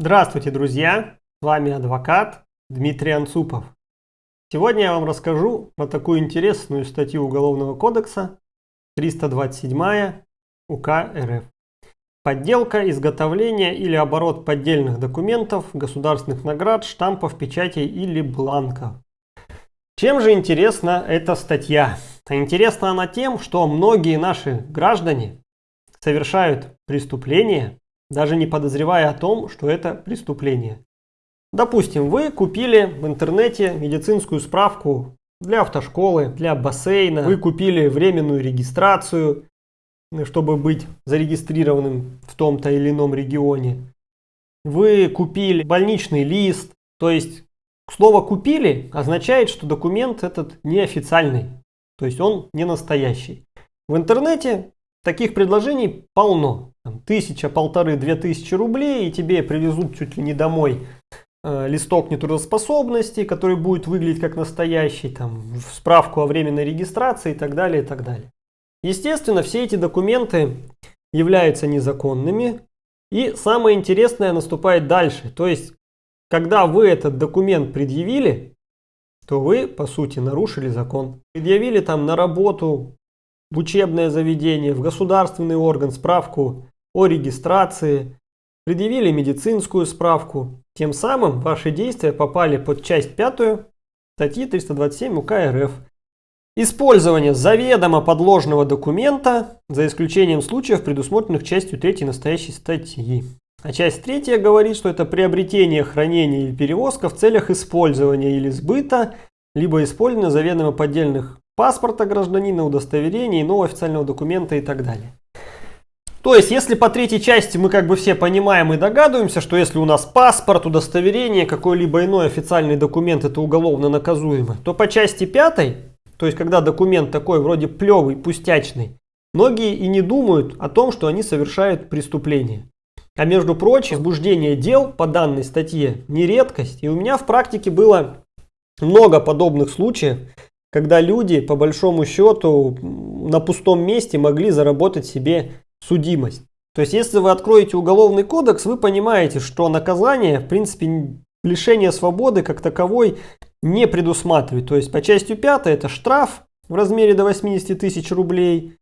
Здравствуйте, друзья! С вами адвокат Дмитрий Анцупов. Сегодня я вам расскажу про такую интересную статью Уголовного кодекса 327 УК РФ. Подделка, изготовление или оборот поддельных документов, государственных наград, штампов, печатей или бланков. Чем же интересна эта статья? Интересна она тем, что многие наши граждане совершают преступления, даже не подозревая о том, что это преступление. Допустим, вы купили в интернете медицинскую справку для автошколы, для бассейна, вы купили временную регистрацию, чтобы быть зарегистрированным в том-то или ином регионе. Вы купили больничный лист, то есть слово «купили» означает, что документ этот неофициальный, то есть он не настоящий. В интернете таких предложений полно. Тысяча, полторы, две тысячи рублей, и тебе привезут чуть ли не домой э, листок нетрудоспособности, который будет выглядеть как настоящий, там, справку о временной регистрации и так далее, и так далее. Естественно, все эти документы являются незаконными. И самое интересное наступает дальше. То есть, когда вы этот документ предъявили, то вы, по сути, нарушили закон. Предъявили там на работу, в учебное заведение, в государственный орган справку о регистрации, предъявили медицинскую справку. Тем самым ваши действия попали под часть 5 статьи 327 УК РФ Использование заведомо подложного документа, за исключением случаев, предусмотренных частью 3 настоящей статьи. А часть 3 говорит, что это приобретение, хранение или перевозка в целях использования или сбыта, либо использования заведомо поддельных паспорта гражданина, удостоверения, иного официального документа и так далее. То есть, если по третьей части мы как бы все понимаем и догадываемся, что если у нас паспорт, удостоверение, какой-либо иной официальный документ это уголовно наказуемо, то по части пятой то есть, когда документ такой вроде плевый, пустячный, многие и не думают о том, что они совершают преступление. А между прочим, возбуждение дел по данной статье не редкость. И у меня в практике было много подобных случаев, когда люди, по большому счету, на пустом месте могли заработать себе судимость. То есть, если вы откроете уголовный кодекс, вы понимаете, что наказание, в принципе, лишение свободы как таковой не предусматривает. То есть по части 5 это штраф в размере до 80 тысяч рублей,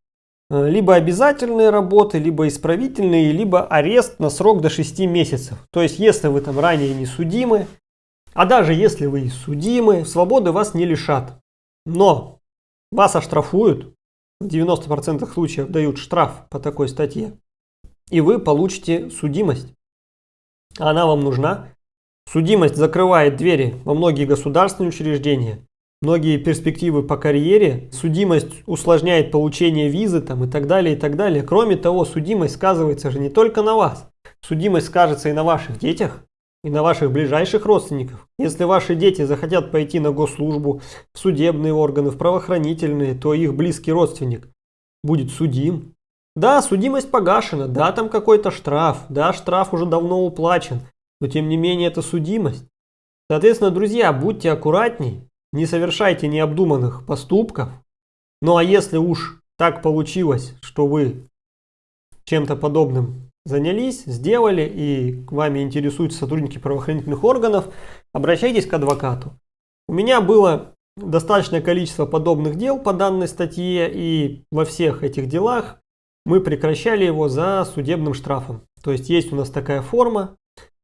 э, либо обязательные работы, либо исправительные, либо арест на срок до 6 месяцев. То есть если вы там ранее не судимы, а даже если вы и судимы, свободы вас не лишат. Но вас оштрафуют, в 90% случаев дают штраф по такой статье, и вы получите судимость. Она вам нужна Судимость закрывает двери во многие государственные учреждения, многие перспективы по карьере, судимость усложняет получение визы там, и так далее, и так далее. Кроме того, судимость сказывается же не только на вас. Судимость скажется и на ваших детях, и на ваших ближайших родственников. Если ваши дети захотят пойти на госслужбу, в судебные органы, в правоохранительные, то их близкий родственник будет судим. Да, судимость погашена, да, там какой-то штраф, да, штраф уже давно уплачен, но тем не менее это судимость. Соответственно, друзья, будьте аккуратней, не совершайте необдуманных поступков. Ну а если уж так получилось, что вы чем-то подобным занялись, сделали и к вами интересуются сотрудники правоохранительных органов, обращайтесь к адвокату. У меня было достаточное количество подобных дел по данной статье и во всех этих делах мы прекращали его за судебным штрафом. То есть есть у нас такая форма,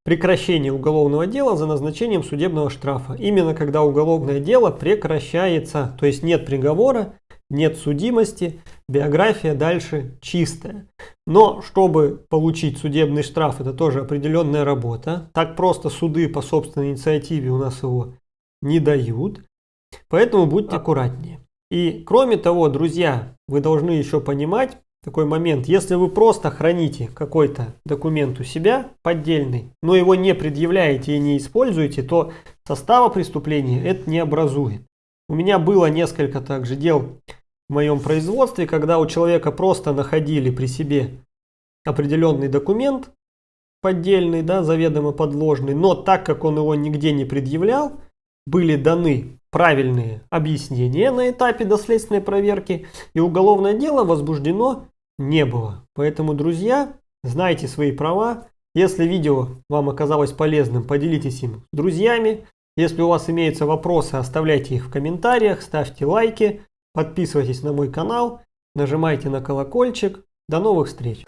прекращение уголовного дела за назначением судебного штрафа. Именно когда уголовное дело прекращается, то есть нет приговора, нет судимости, биография дальше чистая. Но чтобы получить судебный штраф, это тоже определенная работа. Так просто суды по собственной инициативе у нас его не дают. Поэтому будьте аккуратнее. И кроме того, друзья, вы должны еще понимать, такой момент. Если вы просто храните какой-то документ у себя, поддельный, но его не предъявляете и не используете, то состава преступления это не образует. У меня было несколько также дел в моем производстве, когда у человека просто находили при себе определенный документ, поддельный, да, заведомо подложный, но так как он его нигде не предъявлял, были даны правильные объяснения на этапе доследственной проверки, и уголовное дело возбуждено не было. Поэтому, друзья, знайте свои права, Если видео вам оказалось полезным, поделитесь им с друзьями. Если у вас имеются вопросы, оставляйте их в комментариях, ставьте лайки, подписывайтесь на мой канал, нажимайте на колокольчик. До новых встреч!